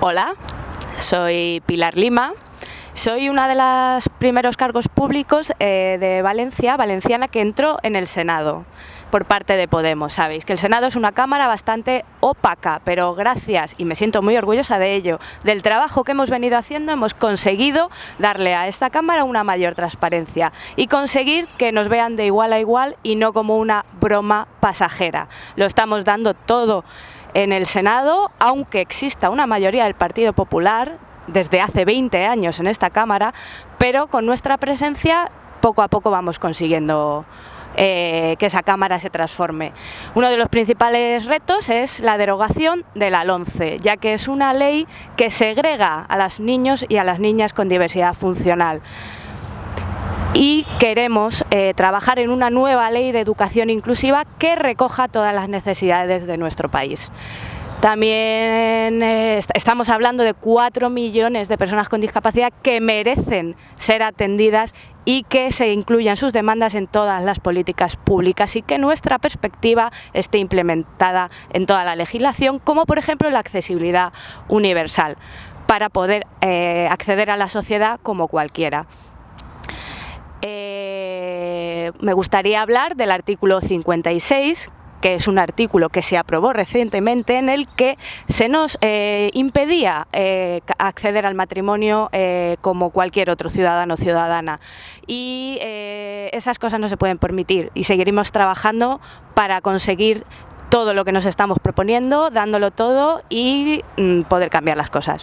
Hola, soy Pilar Lima. Soy una de los primeros cargos públicos eh, de Valencia, valenciana, que entró en el Senado por parte de Podemos. Sabéis que el Senado es una cámara bastante opaca, pero gracias, y me siento muy orgullosa de ello, del trabajo que hemos venido haciendo, hemos conseguido darle a esta cámara una mayor transparencia y conseguir que nos vean de igual a igual y no como una broma pasajera. Lo estamos dando todo en el Senado, aunque exista una mayoría del Partido Popular, desde hace 20 años en esta Cámara, pero con nuestra presencia poco a poco vamos consiguiendo eh, que esa Cámara se transforme. Uno de los principales retos es la derogación de la LONCE, ya que es una ley que segrega a los niños y a las niñas con diversidad funcional y queremos eh, trabajar en una nueva ley de educación inclusiva que recoja todas las necesidades de nuestro país. También eh, estamos hablando de 4 millones de personas con discapacidad que merecen ser atendidas y que se incluyan sus demandas en todas las políticas públicas y que nuestra perspectiva esté implementada en toda la legislación, como por ejemplo la accesibilidad universal, para poder eh, acceder a la sociedad como cualquiera. Eh, me gustaría hablar del artículo 56, que es un artículo que se aprobó recientemente en el que se nos eh, impedía eh, acceder al matrimonio como cualquier otro ciudadano o ciudadana. Y esas cosas no se pueden permitir y seguiremos trabajando para conseguir todo lo que nos estamos proponiendo, dándolo todo y mm, poder cambiar las cosas.